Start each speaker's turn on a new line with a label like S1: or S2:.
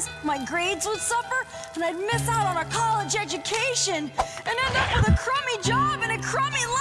S1: friends, my grades would suffer, and I'd miss out on a college education and end up with a crummy job and a crummy life.